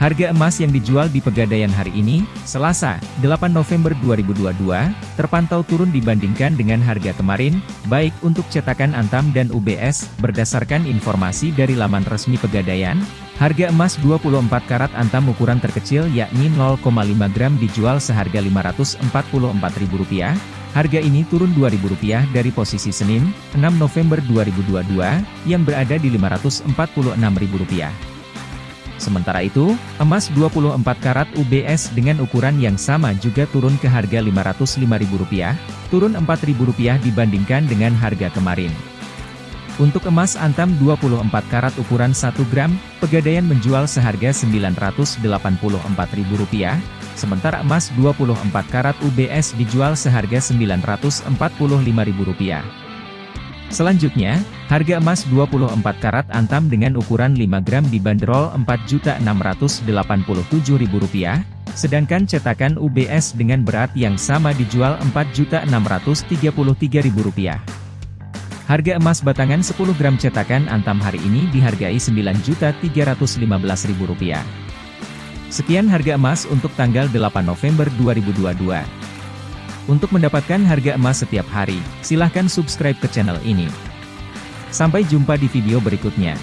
Harga emas yang dijual di Pegadaian hari ini, Selasa, 8 November 2022, terpantau turun dibandingkan dengan harga kemarin, baik untuk cetakan Antam dan UBS, berdasarkan informasi dari laman resmi Pegadaian, harga emas 24 karat Antam ukuran terkecil yakni 0,5 gram dijual seharga Rp544.000, harga ini turun Rp2.000 dari posisi Senin, 6 November 2022, yang berada di Rp546.000. Sementara itu, emas 24 karat UBS dengan ukuran yang sama juga turun ke harga Rp505.000, turun Rp4.000 dibandingkan dengan harga kemarin. Untuk emas antam 24 karat ukuran 1 gram, Pegadaian menjual seharga Rp984.000, sementara emas 24 karat UBS dijual seharga Rp945.000. Selanjutnya, harga emas 24 karat antam dengan ukuran 5 gram dibanderol Rp4.687.000, sedangkan cetakan UBS dengan berat yang sama dijual Rp4.633.000. Harga emas batangan 10 gram cetakan antam hari ini dihargai Rp9.315.000. Sekian harga emas untuk tanggal 8 November 2022. Untuk mendapatkan harga emas setiap hari, silahkan subscribe ke channel ini. Sampai jumpa di video berikutnya.